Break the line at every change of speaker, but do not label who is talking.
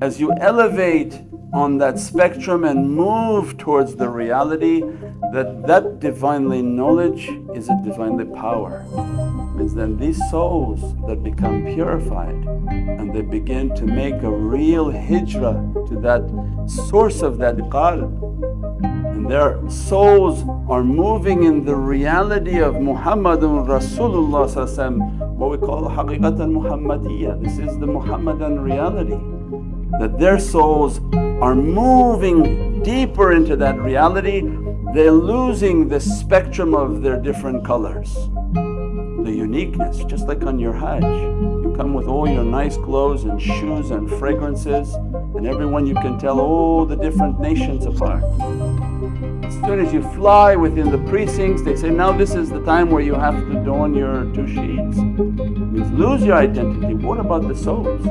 as you elevate on that spectrum and move towards the reality that that Divinely knowledge is a Divinely power. Means then these souls that become purified and they begin to make a real hijrah to that source of that qalb and their souls are moving in the reality of Muhammadun Rasulullah what we call haqiqatan Muhammadiyya. This is the Muhammadan reality that their souls are moving deeper into that reality, they're losing the spectrum of their different colors, the uniqueness. Just like on your Hajj, you come with all your nice clothes and shoes and fragrances, and everyone you can tell all the different nations apart. As soon as you fly within the precincts, they say, now this is the time where you have to don your two sheets. Means lose your identity. What about the souls?